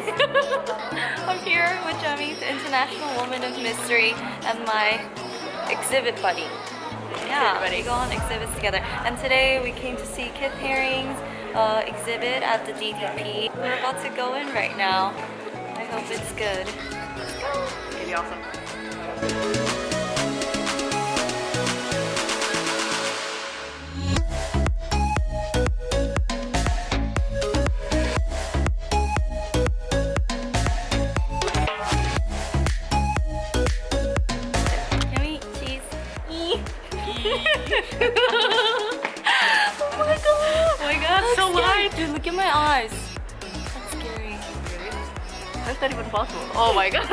I'm here with Jemmy's International Woman of Mystery and my exhibit buddy. Yeah, we go on exhibits together. And today we came to see Keith Haring's uh, exhibit at the DDP. We're about to go in right now. I hope it's good. It's awesome. How's that even possible? Oh my god.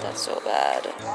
That's so bad.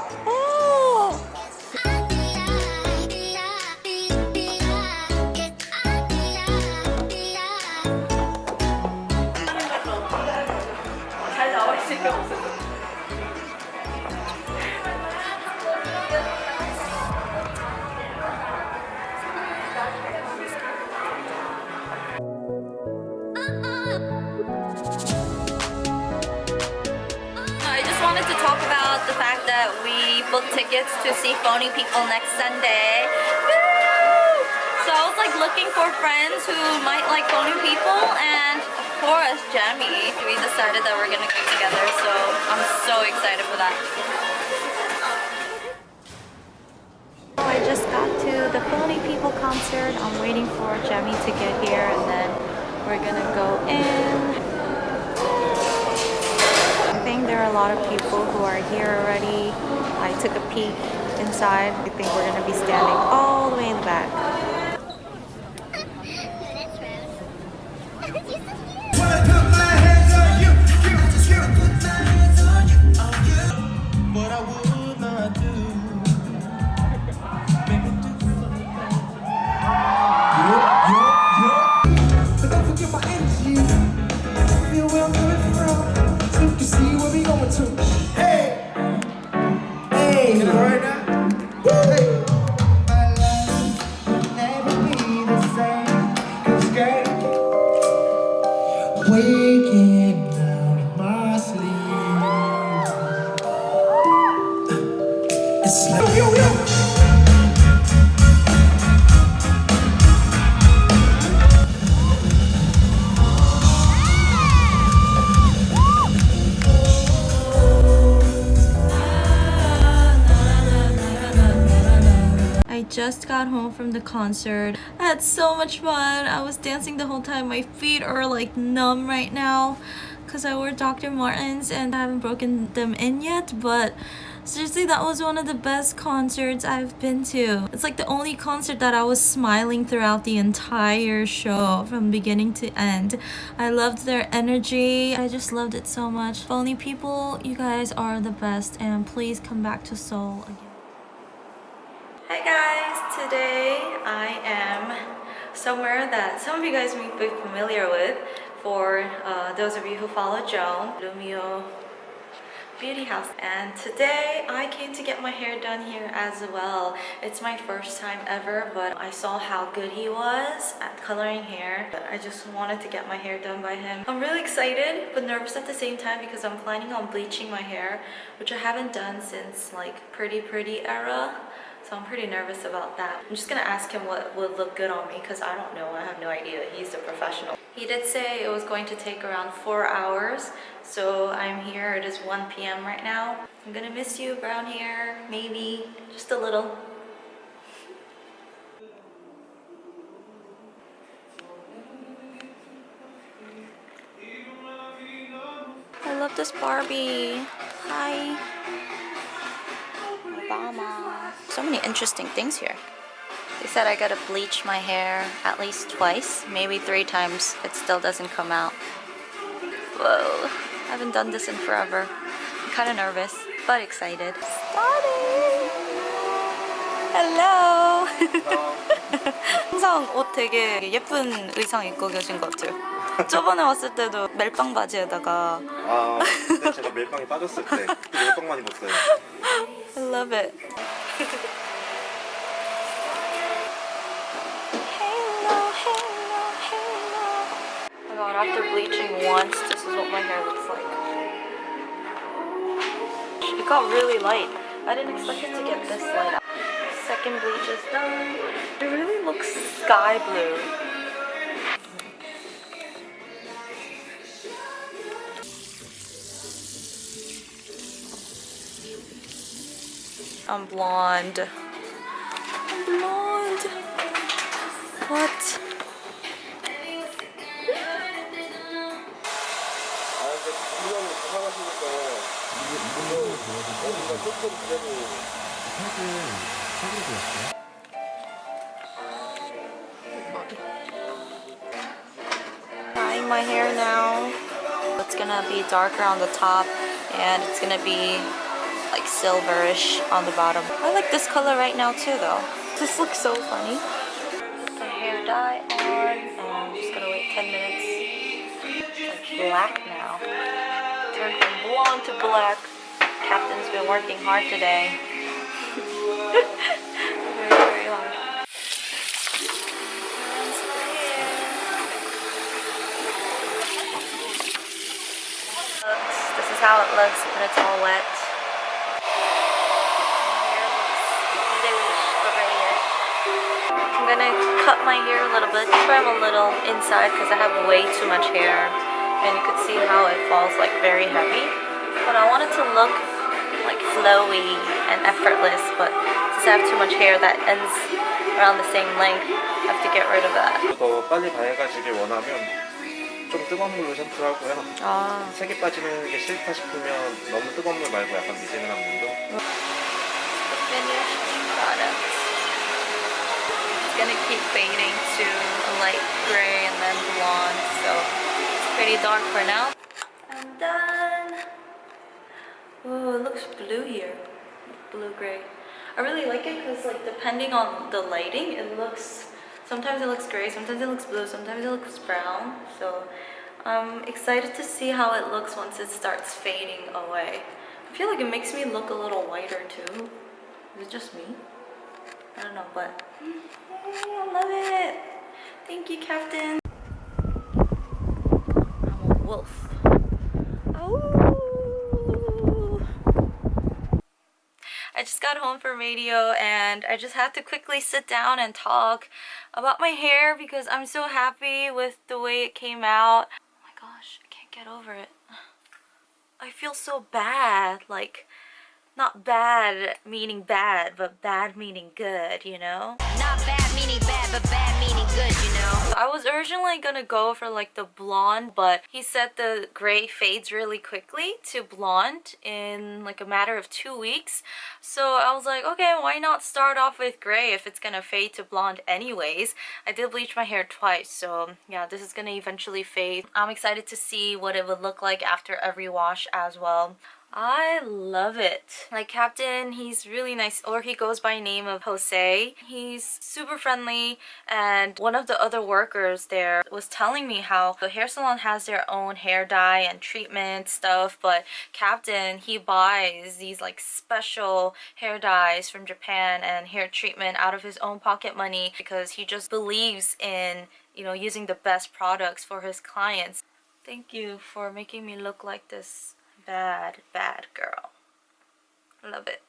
Wanted to talk about the fact that we booked tickets to see Phony People next Sunday. Woo! So I was like looking for friends who might like Phony People and of course Jamie. We decided that we're gonna go together so I'm so excited for that. I just got to the Phony People concert. I'm waiting for Jamie to get here and then we're gonna go in. I think there are a lot of people who are here already. I took a peek inside. I think we're gonna be standing all the way in the back. Waking just got home from the concert. I had so much fun. I was dancing the whole time. My feet are like numb right now because I wore Dr. Martens and I haven't broken them in yet. But seriously, that was one of the best concerts I've been to. It's like the only concert that I was smiling throughout the entire show from beginning to end. I loved their energy. I just loved it so much. Only people, you guys are the best and please come back to Seoul again. Hi guys, today I am somewhere that some of you guys may be familiar with for uh, those of you who follow Joan, Lumio Beauty House. And today I came to get my hair done here as well. It's my first time ever, but I saw how good he was at coloring hair. I just wanted to get my hair done by him. I'm really excited, but nervous at the same time because I'm planning on bleaching my hair, which I haven't done since like Pretty Pretty era. So I'm pretty nervous about that. I'm just gonna ask him what would look good on me because I don't know. I have no idea. He's a professional. He did say it was going to take around four hours. So I'm here. It is 1 p.m. right now. I'm gonna miss you, brown hair. Maybe just a little. I love this Barbie. Hi. Obama. So many interesting things here. They said I gotta bleach my hair at least twice, maybe three times. It still doesn't come out. Whoa, I haven't done this in forever. I'm kind of nervous, but excited. Starting! Hello! 항상 옷 되게 예쁜 의상 입고 계신 것 같아요. 저번에 왔을 때도 멜빵 바지에다가 아, 그때 제가 멜빵에 빠졌을 때 멜빵 많이 입었어요. I love it. Oh my god, after bleaching once, this is what my hair looks like. It got really light. I didn't expect it to get this light. Second bleach is done. It really looks sky blue. I'm blonde. I'm blonde. What? Dyeing my hair now. It's gonna be darker on the top and it's gonna be like silverish on the bottom. I like this color right now too though. This looks so funny. The hair dye on and I'm just gonna wait 10 minutes. It's like black now. Turned from blonde to black. Captain's been working hard today. very, very hard. This is how it looks when it's all wet. Hair looks bluish, grayish. I'm gonna cut my hair a little bit, trim a little inside because I have way too much hair. And you could see how it falls like very heavy. But I want it to look like flowy and effortless, but since I have too much hair that ends around the same length, I have to get rid of that. 더 빨리 밝아지길 원하면 좀 뜨거운 물로 샴푸하고요. Ah. 색이 빠지는 게 싫다 싶으면 너무 뜨거운 물 말고 약간 미지근한 물로 finished product. Gonna keep fading to a light gray and then blonde, so it's pretty dark for now. I'm done. Oh, it looks blue here, blue gray. I really like it because like depending on the lighting, it looks. Sometimes it looks gray, sometimes it looks blue, sometimes it looks brown. So I'm excited to see how it looks once it starts fading away. I feel like it makes me look a little whiter too. Is it just me? I don't know, but I love it. Thank you, Captain. I'm a wolf. Oh. I just got home from radio and I just had to quickly sit down and talk about my hair because I'm so happy with the way it came out. Oh my gosh, I can't get over it. I feel so bad, like not bad meaning bad, but bad meaning good, you know? Not bad meaning bad, but bad meaning good, you know? I was originally gonna go for like the blonde, but he said the gray fades really quickly to blonde in like a matter of two weeks. So I was like, okay, why not start off with gray if it's gonna fade to blonde anyways? I did bleach my hair twice, so yeah, this is gonna eventually fade. I'm excited to see what it would look like after every wash as well. I love it. Like Captain, he's really nice or he goes by name of Jose. He's super friendly and one of the other workers there was telling me how the hair salon has their own hair dye and treatment stuff but Captain, he buys these like special hair dyes from Japan and hair treatment out of his own pocket money because he just believes in you know using the best products for his clients. Thank you for making me look like this bad, bad girl. Love it.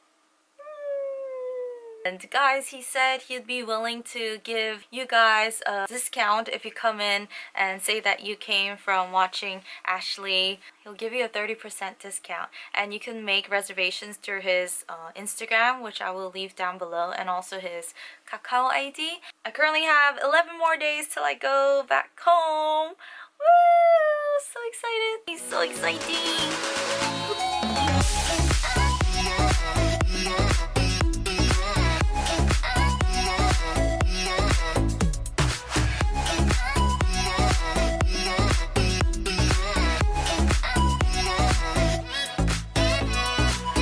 And guys, he said he'd be willing to give you guys a discount if you come in and say that you came from watching Ashley. He'll give you a 30% discount and you can make reservations through his uh, Instagram, which I will leave down below, and also his Kakao ID. I currently have 11 more days till I go back home. Woo! So excited! He's so exciting!